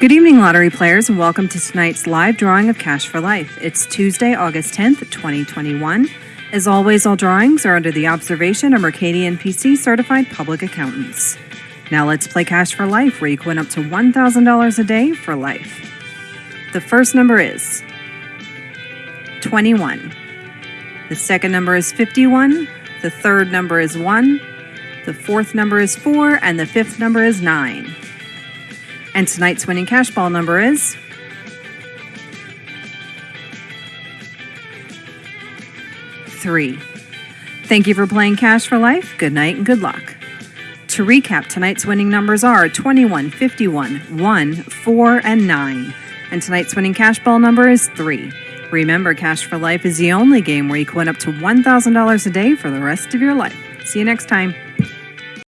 Good evening, lottery players, and welcome to tonight's live drawing of Cash for Life. It's Tuesday, August 10th, 2021. As always, all drawings are under the observation of Mercadien PC certified public accountants. Now let's play Cash for Life, where you can win up to $1,000 a day for life. The first number is 21. The second number is 51. The third number is 1. The fourth number is 4. And the fifth number is 9. And tonight's winning cash ball number is three. Thank you for playing Cash for Life. Good night and good luck. To recap, tonight's winning numbers are 21, 51, 1, 4, and 9. And tonight's winning cash ball number is 3. Remember, Cash for Life is the only game where you can win up to $1,000 a day for the rest of your life. See you next time.